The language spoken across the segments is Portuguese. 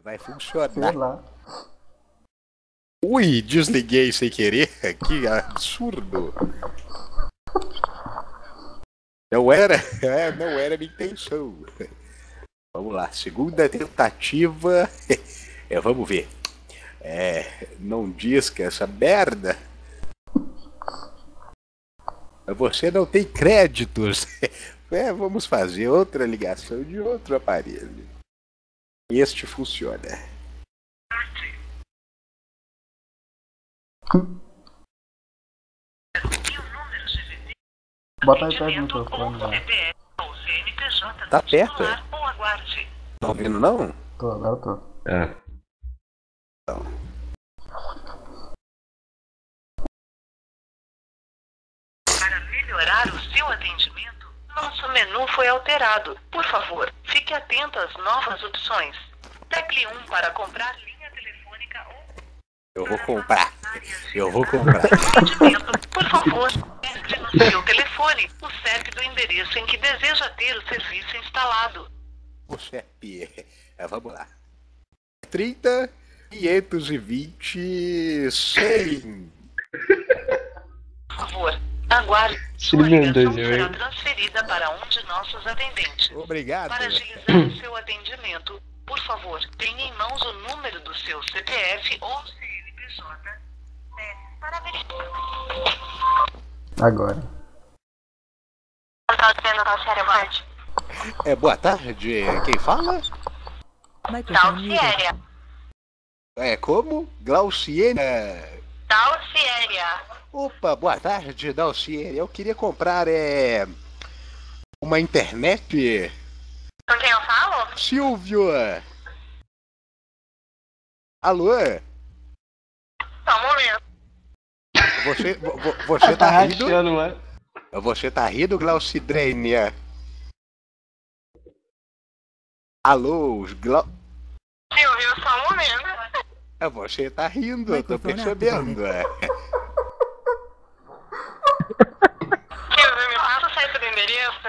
Vai funcionar. Ui, desliguei sem querer. Que absurdo. Não era, é, não era minha intenção. Vamos lá, segunda tentativa. É, vamos ver. É, não diz que essa merda. Você não tem créditos. É, vamos fazer outra ligação de outro aparelho. Este funciona. Bota aí perto do microfone, velho. Tá perto? é? Tá ouvindo não? Tô, agora tô. É. Para melhorar o seu atendimento, nosso menu foi alterado. Por favor, fique atento às novas opções. Tecle 1 para comprar linha telefônica ou Eu vou comprar. Eu vou comprar. Por favor, entre no seu telefone o CEP do endereço em que deseja ter o serviço instalado. O CEP. É, vamos lá. 30, 520, 100. Por favor, aguarde. Sua ligação será transferida para um de nossos atendentes. Obrigado. Para agilizar o seu atendimento, por favor, tenha em mãos o número do seu CPF ou CNPJ. É, para verificar. Agora. É, boa tarde. Quem fala? Dalciéria. É como? Glauciene. Dalciéria. Opa, boa tarde, Dalciene. Eu queria comprar é uma internet. Com quem eu falo? Silvio. Alô? Só um momento. Você, vo- vo- você Tá tá rindo? rachando, né? Você tá rindo, Glaucidrênia? Alô, Glau... Silvio, só um momento. É, Você tá rindo, eu tô percebendo. é. Silvio, me passa o site do endereço.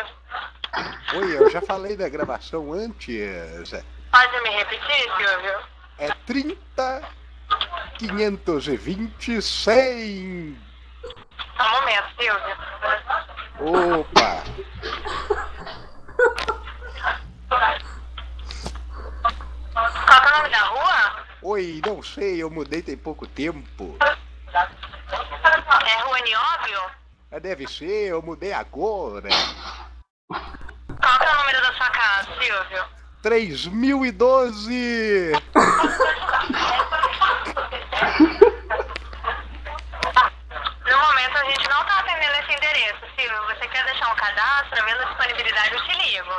Oi, eu já falei da gravação antes. Pode me repetir, Silvio? É 30, 520, 100. Só um momento, Silvio. Opa! Qual que é o nome da Oi, não sei, eu mudei tem pouco tempo. É Rua Nióbio? Ah, Deve ser, eu mudei agora. Qual que é o número da sua casa, Silvio? 3012! No momento a gente não tá atendendo esse endereço, Silvio. Você quer deixar um cadastro? Vendo a disponibilidade, eu te ligo.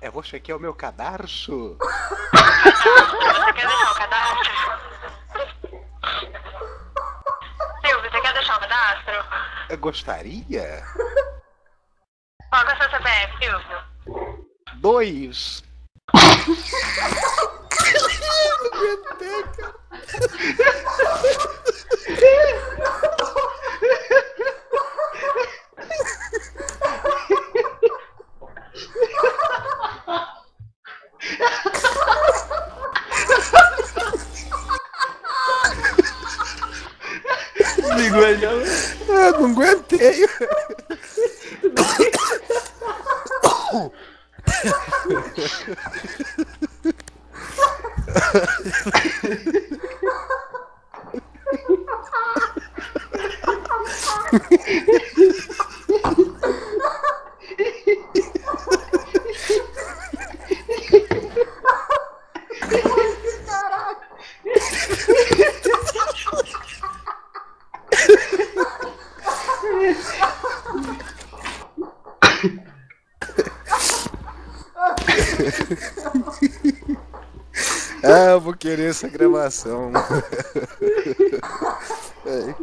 É você que é o meu cadarço? Você quer deixar um cadastro? Silvio, você quer deixar um cadastro? Eu gostaria? Qual que é o seu CPF, Silvio? Dois. Desligou ele já. Ah, não aguentei. Ah, eu vou querer essa gravação. É.